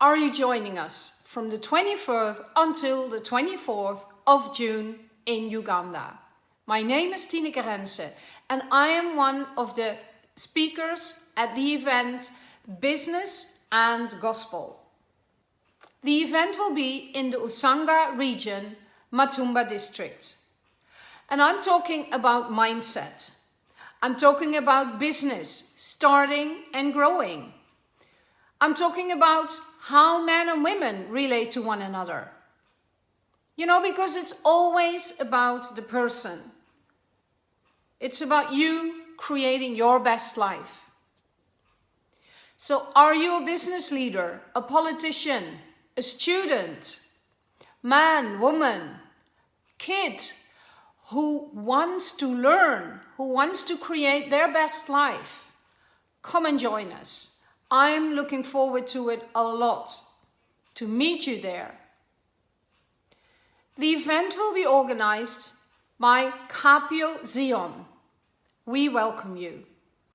are you joining us from the 24th until the 24th of June in Uganda. My name is Tineke Rense and I am one of the speakers at the event Business and Gospel. The event will be in the Usanga region, Matumba district. And I'm talking about mindset. I'm talking about business, starting and growing. I'm talking about how men and women relate to one another. You know, because it's always about the person. It's about you creating your best life. So are you a business leader, a politician, a student, man, woman, kid who wants to learn, who wants to create their best life? Come and join us. I'm looking forward to it a lot, to meet you there. The event will be organized by Capio Zion. We welcome you.